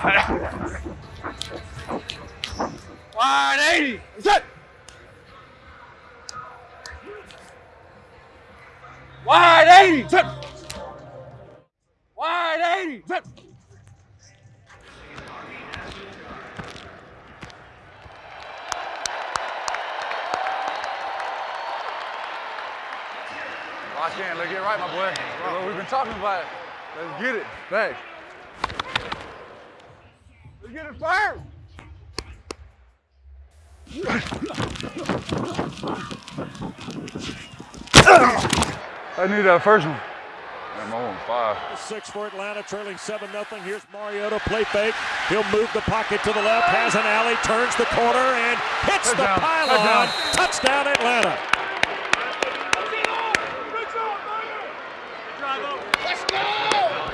180. Set. 80 Set. 180. Set. Lock in, look it right, my boy. Well, we've been talking about it. Let's get it. Thanks. Let's get it first. I need that first one. I'm on five. Six for Atlanta, trailing 7 0. Here's Mariota, play fake. He'll move the pocket to the left, has an alley, turns the corner, and hits Touchdown. the pylon. Touchdown. Touchdown, Atlanta.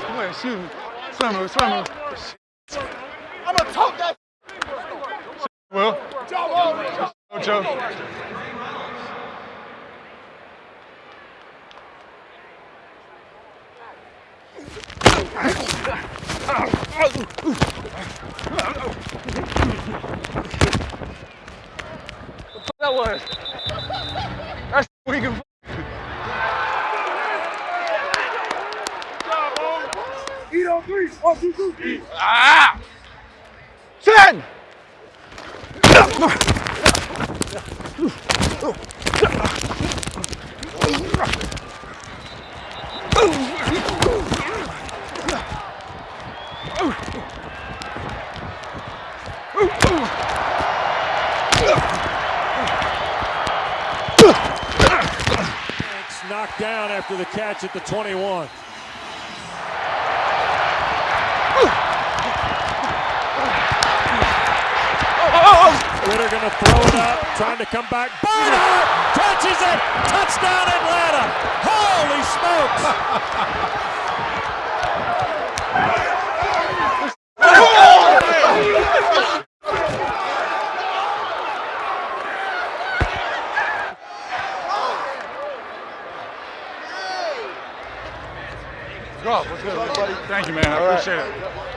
Come on, shoot me. Swim me, swim me. I'm gonna talk that. Well, Joe. That was. That's we can. Eat on three. One, two, three. Ah! It's knocked down after the catch at the 21. Ridder going to throw it up, trying to come back. Barnhart catches it. Touchdown, Atlanta. Holy smokes. Go. What's good. Thank you, man. I appreciate it.